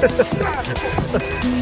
Yeah.